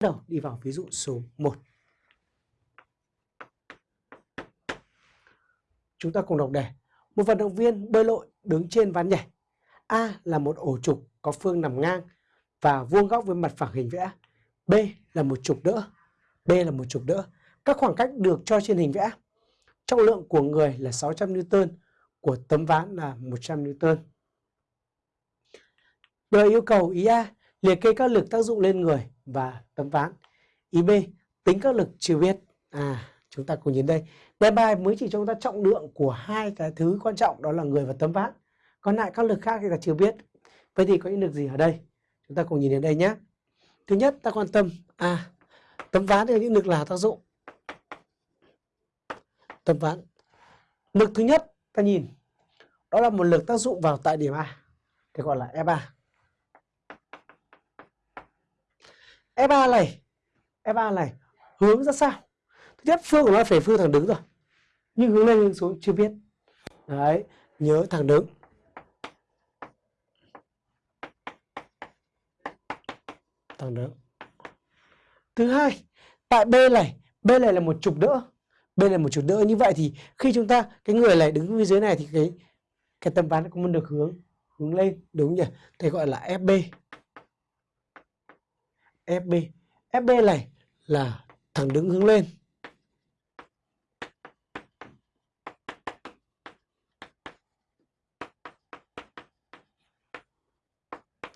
đầu đi vào ví dụ số 1. Chúng ta cùng đọc đề. Một vận động viên bơi lội đứng trên ván nhảy. A là một ổ trục có phương nằm ngang và vuông góc với mặt phẳng hình vẽ. B là một trục đỡ. B là một trục đỡ. Các khoảng cách được cho trên hình vẽ. Trọng lượng của người là 600 Newton, của tấm ván là 100 Newton. Đời yêu cầu ý A liệt kê các lực tác dụng lên người và tấm ván. Ý B tính các lực chưa biết. À, chúng ta cùng nhìn đây. Đề bài mới chỉ cho chúng ta trọng lượng của hai cái thứ quan trọng đó là người và tấm ván. Còn lại các lực khác thì ta chưa biết. Vậy thì có những lực gì ở đây? Chúng ta cùng nhìn đến đây nhé. Thứ nhất ta quan tâm à tấm ván thì những lực là tác dụng. Tấm ván. Lực thứ nhất ta nhìn đó là một lực tác dụng vào tại điểm A. Thì gọi là e F3. F3 này, F3 này hướng ra sao? Thứ nhất phương của nó phải phương thẳng đứng rồi. Nhưng hướng lên hướng xuống chưa biết. Đấy, nhớ thẳng đứng. Thẳng đứng. Thứ hai, tại B này, B này là một trục đỡ. B là một trục đỡ như vậy thì khi chúng ta cái người này đứng phía dưới này thì cái cái tấm ván cũng được hướng hướng lên đúng nhỉ? thì gọi là FB. FB. FB này là thẳng đứng hướng lên.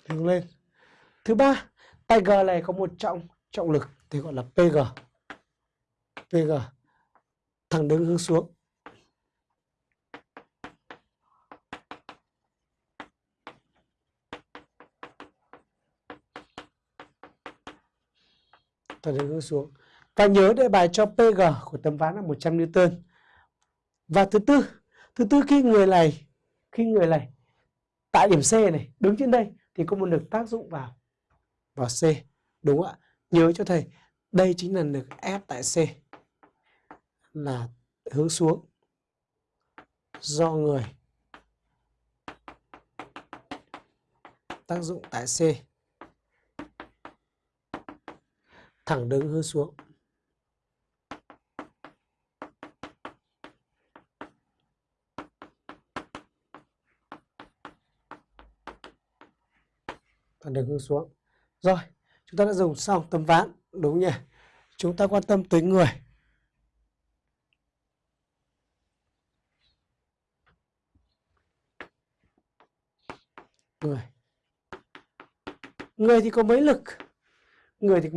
Hướng lên. Thứ ba, tay G này có một trọng trọng lực thì gọi là PG. PG thẳng đứng hướng xuống. Thẳng đứng hướng xuống. Và nhớ đề bài cho PG của tấm ván là 100 Newton. Và thứ tư, thứ tư khi người này khi người này tại điểm C này đứng trên đây thì có một lực tác dụng vào vào C đúng không ạ nhớ cho thầy đây chính là lực F tại C là hướng xuống do người tác dụng tại C thẳng đứng hướng xuống. Thẳng đứng hướng xuống. Rồi, chúng ta đã dùng xong tấm ván, đúng nhỉ? Chúng ta quan tâm tới người. Người. Người thì có mấy lực? Người thì